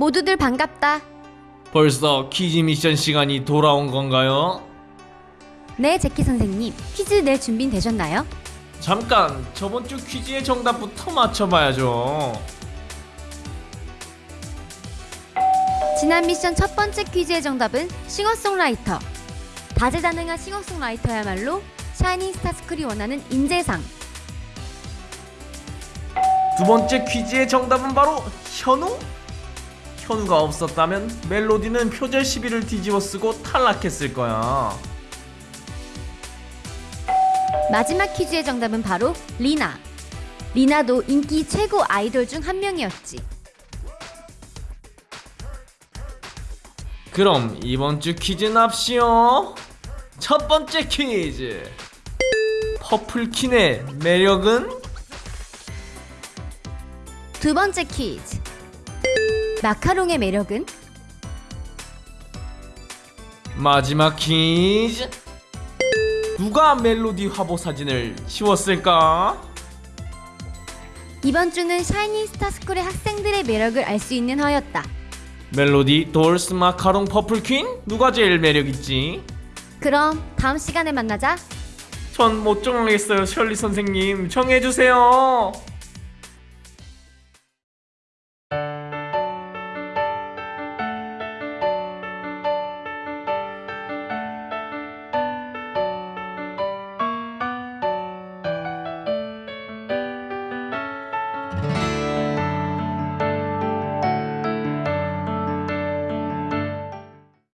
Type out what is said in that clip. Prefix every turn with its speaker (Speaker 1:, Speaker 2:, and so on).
Speaker 1: 모두들 반갑다.
Speaker 2: 벌써 퀴즈 미션 시간이 돌아온 건가요?
Speaker 1: 네, 제키 선생님. 퀴즈 낼 준비 되셨나요?
Speaker 2: 잠깐 저번 주 퀴즈의 정답부터 맞춰봐야죠.
Speaker 1: 지난 미션 첫 번째 퀴즈의 정답은 싱어송라이터. 다재다능한 싱어송라이터야말로 샤이닝 스타스쿨이 원하는 인재상.
Speaker 2: 두 번째 퀴즈의 정답은 바로 현우? 현우가 없었다면 멜로디는 표절 시비를 뒤집어 쓰고 탈락했을 거야.
Speaker 1: 마지막 퀴즈의 정답은 바로 리나. 리나도 인기 최고 아이돌 중 한 명이었지.
Speaker 2: 그럼 이번 주 퀴즈 납시오. 첫 번째 퀴즈. 퍼플퀸의 매력은?
Speaker 1: 두 번째 퀴즈. 마카롱의 매력은?
Speaker 2: 마지막 퀴즈. 누가 멜로디 화보 사진을 지웠을까?
Speaker 1: 이번 주는 샤이닝 스타스쿨의 학생들의 매력을 알 수 있는 화였다.
Speaker 2: 멜로디, 돌스, 마카롱, 퍼플퀸? 누가 제일 매력있지?
Speaker 1: 그럼 다음 시간에 만나자.
Speaker 2: 전 못 정하겠어요, 셜리 선생님. 정해주세요.